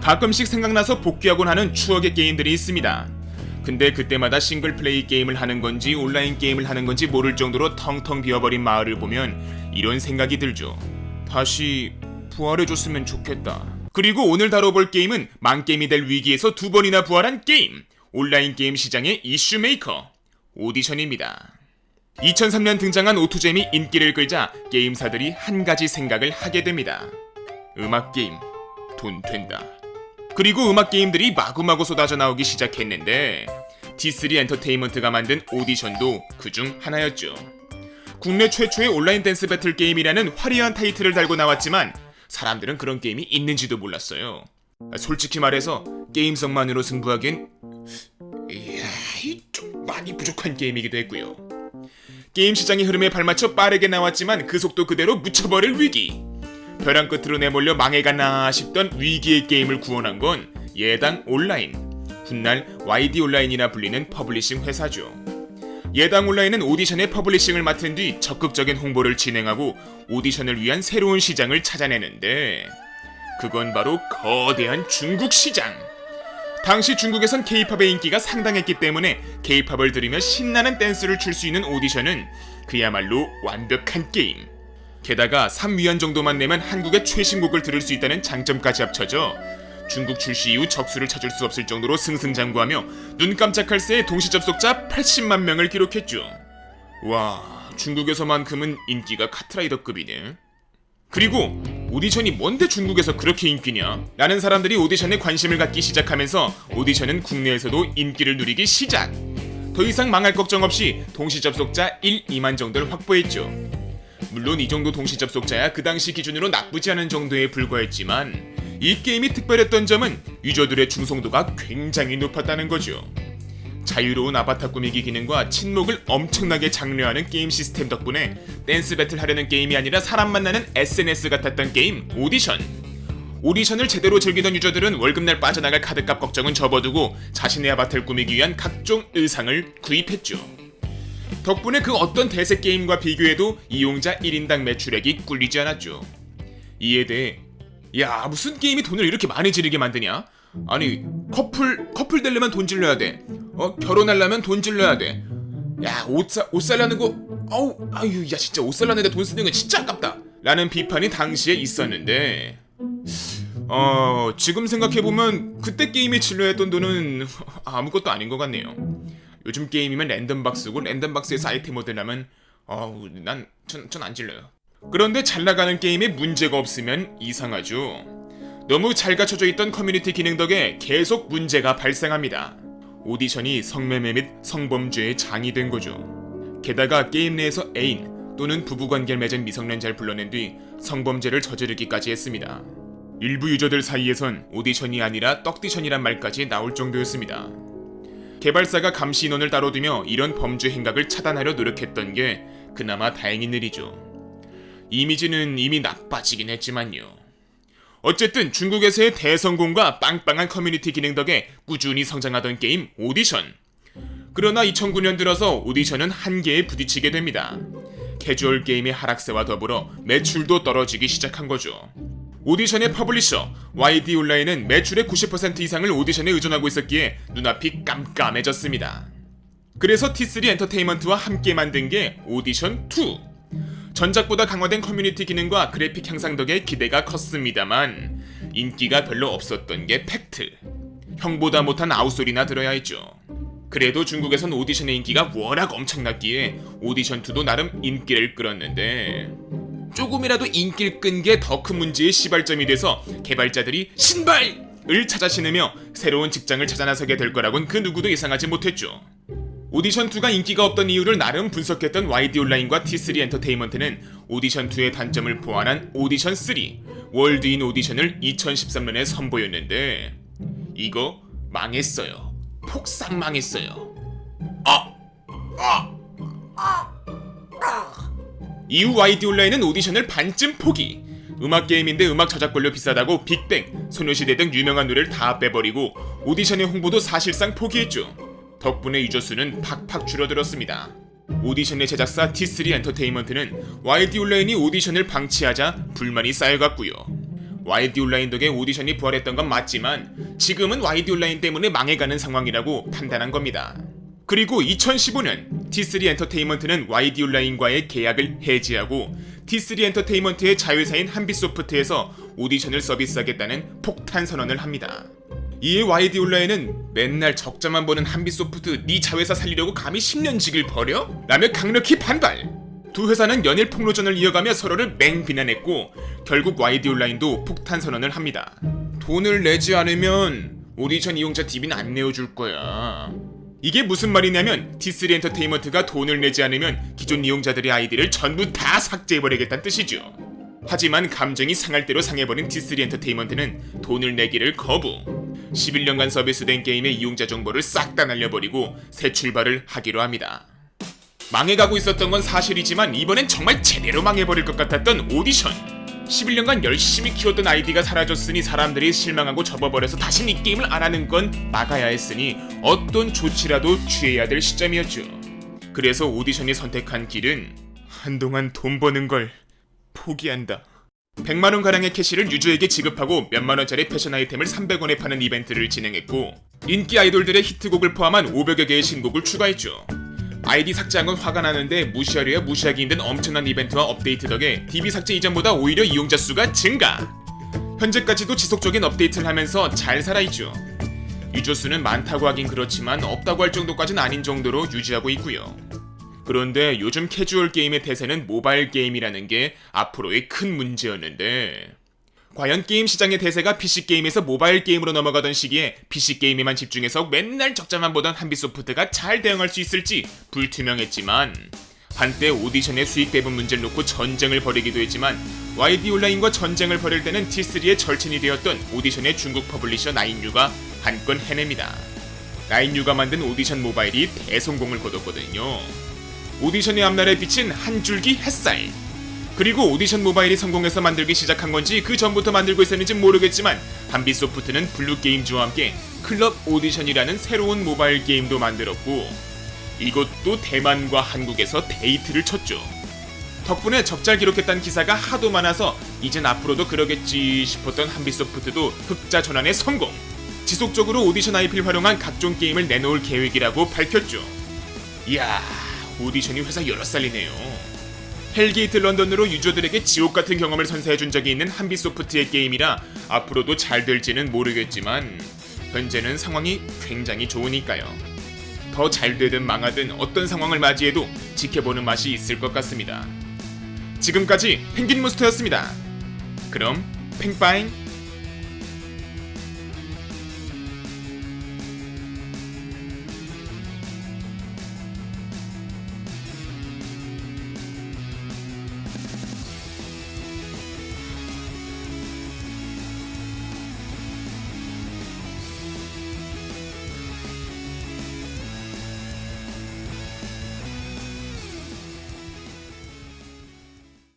가끔씩 생각나서 복귀하곤 하는 추억의 게임들이 있습니다. 근데 그때마다 싱글 플레이 게임을 하는 건지 온라인 게임을 하는 건지 모를 정도로 텅텅 비어버린 마을을 보면 이런 생각이 들죠. 다시 부활해줬으면 좋겠다. 그리고 오늘 다뤄볼 게임은 망게임이 될 위기에서 두 번이나 부활한 게임. 온라인 게임 시장의 이슈 메이커. 오디션입니다. 2003년 등장한 오투잼이 인기를 끌자 게임사들이 한 가지 생각을 하게 됩니다. 음악 게임 돈 된다. 그리고 음악 게임들이 마구마구 쏟아져 나오기 시작했는데 T3 엔터테인먼트가 만든 오디션도 그중 하나였죠. 국내 최초의 온라인 댄스 배틀 게임이라는 화려한 타이틀을 달고 나왔지만 사람들은 그런 게임이 있는지도 몰랐어요. 솔직히 말해서 게임성만으로 승부하기엔 이야, 이좀 많이 부족한 게임이기도 했고요. 게임 시장의 흐름에 발맞춰 빠르게 나왔지만 그 속도 그대로 묻혀버릴 위기. 벼랑 끝으로 내몰려 망해가나 싶던 위기의 게임을 구원한 건 예당 온라인, 훗날 YD 온라인이라 불리는 publishing 회사죠. 예당 온라인은 오디션의 publishing을 맡은 뒤 적극적인 홍보를 진행하고 오디션을 위한 새로운 시장을 찾아내는데 그건 바로 거대한 중국 시장. 당시 중국에선 케이팝의 인기가 상당했기 때문에 케이팝을 들으며 신나는 댄스를 출 수 있는 오디션은 그야말로 완벽한 게임. 게다가 3위안 정도만 내면 한국의 최신곡을 들을 수 있다는 장점까지 합쳐져 중국 출시 이후 적수를 찾을 수 없을 정도로 승승장구하며 눈 깜짝할 새에 동시 접속자 80만 명을 기록했죠. 와, 중국에서만큼은 인기가 카트라이더급이네. 그리고 오디션이 뭔데 중국에서 그렇게 인기냐? 라는 사람들이 오디션에 관심을 갖기 시작하면서 오디션은 국내에서도 인기를 누리기 시작. 더 이상 망할 걱정 없이 동시 접속자 1, 2만 정도를 확보했죠. 물론 이 정도 동시 접속자야 그 당시 기준으로 나쁘지 않은 정도에 불과했지만 이 게임이 특별했던 점은 유저들의 충성도가 굉장히 높았다는 거죠. 자유로운 아바타 꾸미기 기능과 친목을 엄청나게 장려하는 게임 시스템 덕분에 댄스 배틀 하려는 게임이 아니라 사람 만나는 SNS 같았던 게임 오디션. 오디션을 제대로 즐기던 유저들은 월급날 빠져나갈 카드값 걱정은 접어두고 자신의 아바타를 꾸미기 위한 각종 의상을 구입했죠. 덕분에 그 어떤 대세 게임과 비교해도 이용자 1인당 매출액이 꿀리지 않았죠. 이에 대해 야 무슨 게임이 돈을 이렇게 많이 지르게 만드냐? 아니 커플 커플 되려면 돈 질러야 돼. 어 결혼하려면 돈 질러야 돼. 야옷사옷 살라는 거 어우 아유 야 진짜 옷 살라는데 돈 쓰는 건 진짜 아깝다. 라는 비판이 당시에 있었는데 어 지금 생각해 보면 그때 게임에 질러했던 돈은 아무것도 아닌 것 같네요. 요즘 게임이면 랜덤박스고 랜덤박스에서 아이템 얻으려면 어우 난전 안 질러요. 그런데 잘 나가는 게임에 문제가 없으면 이상하죠. 너무 잘 갖춰져 있던 커뮤니티 기능 덕에 계속 문제가 발생합니다. 오디션이 성매매 및 성범죄의 장이 된 거죠. 게다가 게임 내에서 애인 또는 부부관계를 맺은 미성년자를 불러낸 뒤 성범죄를 저지르기까지 했습니다. 일부 유저들 사이에선 오디션이 아니라 떡디션이란 말까지 나올 정도였습니다. 개발사가 감시 인원을 따로 두며 이런 범죄 행각을 차단하려 노력했던 게 그나마 다행인 일이죠. 이미지는 이미 나빠지긴 했지만요. 어쨌든 중국에서의 대성공과 빵빵한 커뮤니티 기능 덕에 꾸준히 성장하던 게임 오디션. 그러나 2009년 들어서 오디션은 한계에 부딪히게 됩니다. 캐주얼 게임의 하락세와 더불어 매출도 떨어지기 시작한 거죠. 오디션의 publisher YD 온라인은 매출의 90% 이상을 오디션에 의존하고 있었기에 눈앞이 깜깜해졌습니다. 그래서 T3 엔터테인먼트와 함께 만든 게 오디션 2. 전작보다 강화된 커뮤니티 기능과 그래픽 향상 덕에 기대가 컸습니다만 인기가 별로 없었던 게 팩트. 형보다 못한 아우 소리나 들어야 했죠. 그래도 중국에선 오디션의 인기가 워낙 엄청났기에 오디션2도 나름 인기를 끌었는데 조금이라도 인기를 끈 게 더 큰 문제의 시발점이 돼서 개발자들이 신발을 찾아 신으며 새로운 직장을 찾아 나서게 될 거라곤 그 누구도 예상하지 못했죠. 오디션2가 인기가 없던 이유를 나름 분석했던 YD 온라인과 T3 엔터테인먼트는 오디션2의 단점을 보완한 오디션3 월드인 오디션을 2013년에 선보였는데 이거 망했어요. 폭삭 망했어요. 아! 아! 아! 아! 이후 YD 온라인은 오디션을 반쯤 포기. 음악 게임인데 음악 저작권료 비싸다고 빅뱅, 소녀시대 등 유명한 노래를 다 빼버리고 오디션의 홍보도 사실상 포기했죠. 덕분에 유저 수는 팍팍 줄어들었습니다. 오디션의 제작사 T3 엔터테인먼트는 YD 온라인이 오디션을 방치하자 불만이 쌓여갔고요. YD 온라인 덕에 오디션이 부활했던 건 맞지만 지금은 YD 온라인 때문에 망해가는 상황이라고 판단한 겁니다. 그리고 2015년 T3 엔터테인먼트는 YD 온라인과의 계약을 해지하고 T3 엔터테인먼트의 자회사인 한빛소프트에서 오디션을 서비스하겠다는 폭탄 선언을 합니다. 이에 YD 온라인은 맨날 적자만 보는 한빛소프트 네 자회사 살리려고 감히 10년직을 버려? 라며 강력히 반발! 두 회사는 연일 폭로전을 이어가며 서로를 맹 비난했고 결국 YD 온라인도 폭탄 선언을 합니다. 돈을 내지 않으면 오디션 이용자 DB는 안 내어줄 거야. 이게 무슨 말이냐면 T3 엔터테인먼트가 돈을 내지 않으면 기존 이용자들의 아이디를 전부 다 삭제해버리겠다는 뜻이죠. 하지만 감정이 상할 대로 상해버린 T3 엔터테인먼트는 돈을 내기를 거부. 11년간 서비스된 게임의 이용자 정보를 싹 다 날려버리고 새 출발을 하기로 합니다. 망해가고 있었던 건 사실이지만 이번엔 정말 제대로 망해버릴 것 같았던 오디션. 11년간 열심히 키웠던 아이디가 사라졌으니 사람들이 실망하고 접어버려서 다신 이 게임을 안 하는 건 막아야 했으니 어떤 조치라도 취해야 될 시점이었죠. 그래서 오디션이 선택한 길은 한동안 돈 버는 걸 포기한다. 100만원 가량의 캐시를 유저에게 지급하고 몇만원짜리 패션 아이템을 300원에 파는 이벤트를 진행했고 인기 아이돌들의 히트곡을 포함한 500여 개의 신곡을 추가했죠. 아이디 삭제한 건 화가 나는데 무시하려야 무시하기 힘든 엄청난 이벤트와 업데이트 덕에 DB 삭제 이전보다 오히려 이용자 수가 증가. 현재까지도 지속적인 업데이트를 하면서 잘 살아있죠. 유저 수는 많다고 하긴 그렇지만 없다고 할 정도까지는 아닌 정도로 유지하고 있고요. 그런데 요즘 캐주얼 게임의 대세는 모바일 게임이라는 게 앞으로의 큰 문제였는데 과연 게임 시장의 대세가 PC 게임에서 모바일 게임으로 넘어가던 시기에 PC 게임에만 집중해서 맨날 적자만 보던 한빛소프트가 잘 대응할 수 있을지 불투명했지만 한때 오디션의 수익 배분 문제를 놓고 전쟁을 벌이기도 했지만 YD 온라인과 전쟁을 벌일 때는 T3의 절친이 되었던 오디션의 중국 publisher 나인유가 한 건 해냅니다. 나인유가 만든 오디션 모바일이 대성공을 거뒀거든요. 오디션의 앞날에 비친 한 줄기 햇살. 그리고 오디션 모바일이 성공해서 만들기 시작한 건지 그 전부터 만들고 있었는지 모르겠지만 한빛소프트는 블루게임즈와 함께 클럽 오디션이라는 새로운 모바일 게임도 만들었고 이것도 대만과 한국에서 대히트를 쳤죠. 덕분에 적잘 기록했다는 기사가 하도 많아서 이젠 앞으로도 그러겠지 싶었던 한빛소프트도 흑자 전환에 성공. 지속적으로 오디션 IP를 활용한 각종 게임을 내놓을 계획이라고 밝혔죠. 이야, 오디션이 회사 여럿 살리네요. 헬게이트 런던으로 유저들에게 지옥 같은 경험을 선사해준 적이 있는 한빛소프트의 게임이라 앞으로도 잘 될지는 모르겠지만 현재는 상황이 굉장히 좋으니까요. 더 잘 되든 망하든 어떤 상황을 맞이해도 지켜보는 맛이 있을 것 같습니다. 지금까지 펭귄 모스터였습니다. 그럼 팽빠잉